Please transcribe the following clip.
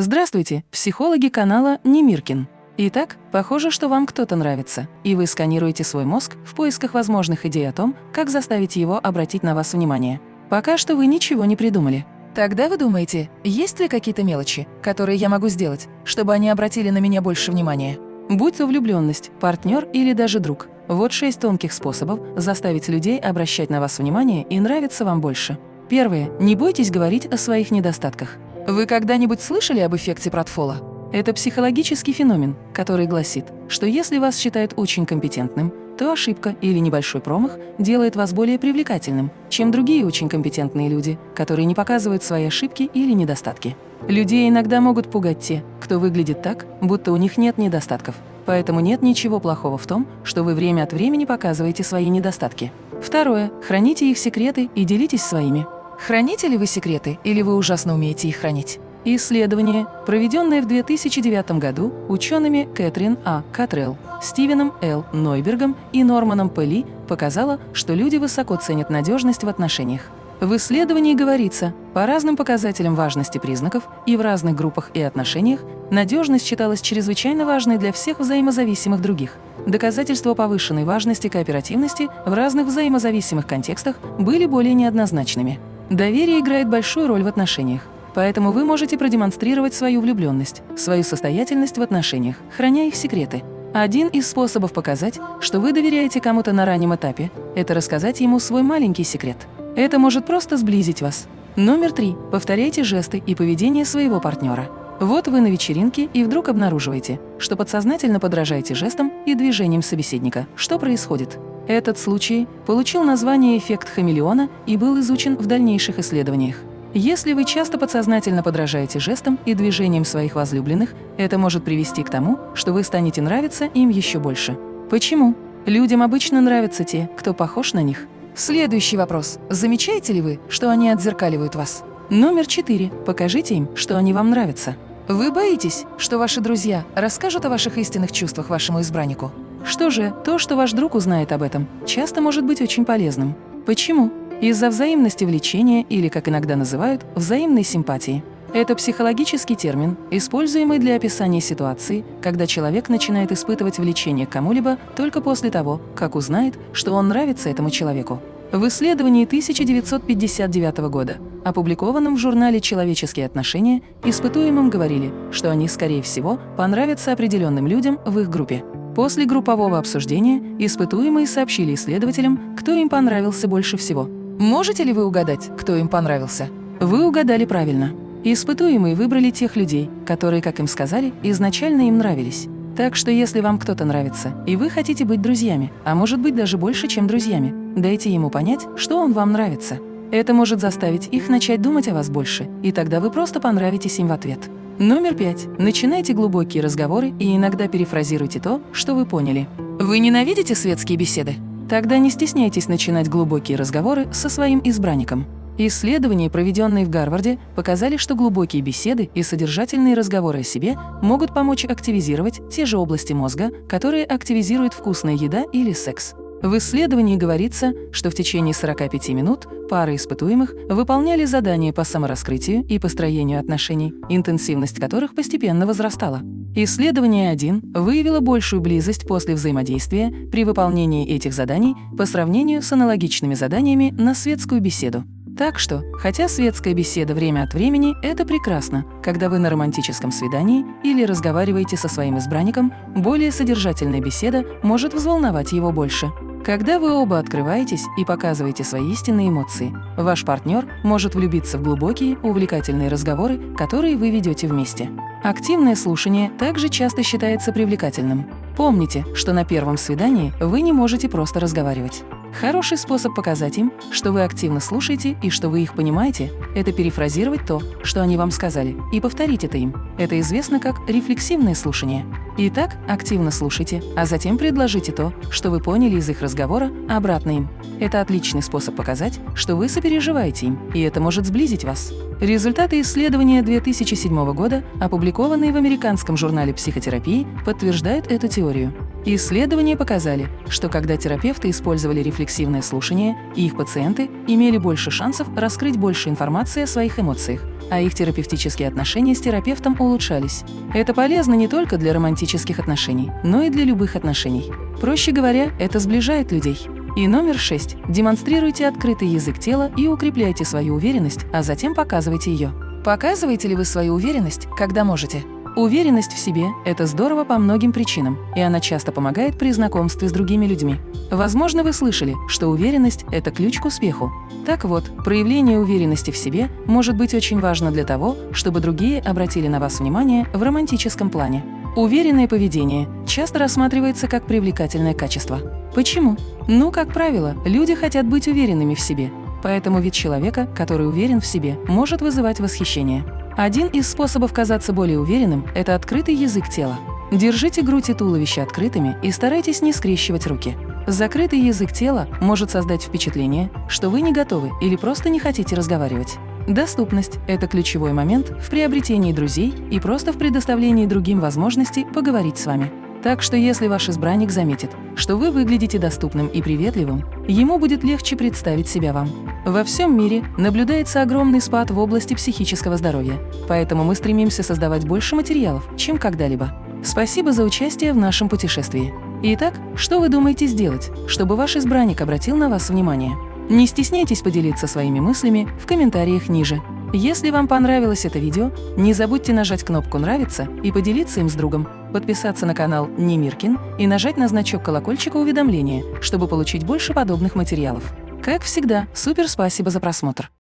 Здравствуйте, психологи канала Немиркин. Итак, похоже, что вам кто-то нравится, и вы сканируете свой мозг в поисках возможных идей о том, как заставить его обратить на вас внимание. Пока что вы ничего не придумали. Тогда вы думаете, есть ли какие-то мелочи, которые я могу сделать, чтобы они обратили на меня больше внимания? Будь то влюбленность, партнер или даже друг. Вот шесть тонких способов заставить людей обращать на вас внимание и нравиться вам больше. Первое. Не бойтесь говорить о своих недостатках. Вы когда-нибудь слышали об эффекте Пратфола? Это психологический феномен, который гласит, что если вас считают очень компетентным, то ошибка или небольшой промах делает вас более привлекательным, чем другие очень компетентные люди, которые не показывают свои ошибки или недостатки. Людей иногда могут пугать те, кто выглядит так, будто у них нет недостатков. Поэтому нет ничего плохого в том, что вы время от времени показываете свои недостатки. Второе. Храните их секреты и делитесь своими. Храните ли вы секреты или вы ужасно умеете их хранить? Исследование, проведенное в 2009 году учеными Кэтрин А. Катрелл, Стивеном Л. Нойбергом и Норманом П. Ли, показало, что люди высоко ценят надежность в отношениях. В исследовании говорится, по разным показателям важности признаков и в разных группах и отношениях надежность считалась чрезвычайно важной для всех взаимозависимых других. Доказательства повышенной важности кооперативности в разных взаимозависимых контекстах были более неоднозначными. Доверие играет большую роль в отношениях, поэтому вы можете продемонстрировать свою влюбленность, свою состоятельность в отношениях, храня их секреты. Один из способов показать, что вы доверяете кому-то на раннем этапе, это рассказать ему свой маленький секрет. Это может просто сблизить вас. Номер три. Повторяйте жесты и поведение своего партнера. Вот вы на вечеринке и вдруг обнаруживаете, что подсознательно подражаете жестам и движениям собеседника. Что происходит? Этот случай получил название «эффект хамелеона» и был изучен в дальнейших исследованиях. Если вы часто подсознательно подражаете жестам и движениям своих возлюбленных, это может привести к тому, что вы станете нравиться им еще больше. Почему? Людям обычно нравятся те, кто похож на них. Следующий вопрос. Замечаете ли вы, что они отзеркаливают вас? Номер четыре. Покажите им, что они вам нравятся. Вы боитесь, что ваши друзья расскажут о ваших истинных чувствах вашему избраннику? Что же, то, что ваш друг узнает об этом, часто может быть очень полезным. Почему? Из-за взаимности влечения или, как иногда называют, взаимной симпатии. Это психологический термин, используемый для описания ситуации, когда человек начинает испытывать влечение к кому-либо только после того, как узнает, что он нравится этому человеку. В исследовании 1959 года, опубликованном в журнале «Человеческие отношения», испытуемым говорили, что они, скорее всего, понравятся определенным людям в их группе. После группового обсуждения испытуемые сообщили исследователям, кто им понравился больше всего. Можете ли вы угадать, кто им понравился? Вы угадали правильно. Испытуемые выбрали тех людей, которые, как им сказали, изначально им нравились. Так что если вам кто-то нравится, и вы хотите быть друзьями, а может быть даже больше, чем друзьями, дайте ему понять, что он вам нравится. Это может заставить их начать думать о вас больше, и тогда вы просто понравитесь им в ответ. Номер пять. Начинайте глубокие разговоры и иногда перефразируйте то, что вы поняли. Вы ненавидите светские беседы? Тогда не стесняйтесь начинать глубокие разговоры со своим избранником. Исследования, проведенные в Гарварде, показали, что глубокие беседы и содержательные разговоры о себе могут помочь активизировать те же области мозга, которые активизирует вкусная еда или секс. В исследовании говорится, что в течение 45 минут пары испытуемых выполняли задания по самораскрытию и построению отношений, интенсивность которых постепенно возрастала. Исследование 1 выявило большую близость после взаимодействия при выполнении этих заданий по сравнению с аналогичными заданиями на светскую беседу. Так что, хотя светская беседа время от времени – это прекрасно, когда вы на романтическом свидании или разговариваете со своим избранником, более содержательная беседа может взволновать его больше. Когда вы оба открываетесь и показываете свои истинные эмоции, ваш партнер может влюбиться в глубокие, увлекательные разговоры, которые вы ведете вместе. Активное слушание также часто считается привлекательным. Помните, что на первом свидании вы не можете просто разговаривать. Хороший способ показать им, что вы активно слушаете и что вы их понимаете, это перефразировать то, что они вам сказали, и повторить это им. Это известно как рефлексивное слушание. Итак, активно слушайте, а затем предложите то, что вы поняли из их разговора, обратно им. Это отличный способ показать, что вы сопереживаете им, и это может сблизить вас. Результаты исследования 2007 года, опубликованные в американском журнале психотерапии, подтверждают эту теорию. Исследования показали, что когда терапевты использовали рефлексивное слушание, их пациенты имели больше шансов раскрыть больше информации о своих эмоциях, а их терапевтические отношения с терапевтом улучшались. Это полезно не только для романтических отношений, но и для любых отношений. Проще говоря, это сближает людей. И номер шесть. Демонстрируйте открытый язык тела и укрепляйте свою уверенность, а затем показывайте ее. Показываете ли вы свою уверенность, когда можете? Уверенность в себе – это здорово по многим причинам, и она часто помогает при знакомстве с другими людьми. Возможно, вы слышали, что уверенность – это ключ к успеху. Так вот, проявление уверенности в себе может быть очень важно для того, чтобы другие обратили на вас внимание в романтическом плане. Уверенное поведение часто рассматривается как привлекательное качество. Почему? Ну, как правило, люди хотят быть уверенными в себе, поэтому вид человека, который уверен в себе, может вызывать восхищение. Один из способов казаться более уверенным – это открытый язык тела. Держите грудь и туловище открытыми и старайтесь не скрещивать руки. Закрытый язык тела может создать впечатление, что вы не готовы или просто не хотите разговаривать. Доступность – это ключевой момент в приобретении друзей и просто в предоставлении другим возможности поговорить с вами. Так что если ваш избранник заметит, что вы выглядите доступным и приветливым, ему будет легче представить себя вам. Во всем мире наблюдается огромный спад в области психического здоровья, поэтому мы стремимся создавать больше материалов, чем когда-либо. Спасибо за участие в нашем путешествии. Итак, что вы думаете сделать, чтобы ваш избранник обратил на вас внимание? Не стесняйтесь поделиться своими мыслями в комментариях ниже. Если вам понравилось это видео, не забудьте нажать кнопку «Нравится» и поделиться им с другом, подписаться на канал Немиркин и нажать на значок колокольчика уведомления, чтобы получить больше подобных материалов. Как всегда, супер спасибо за просмотр!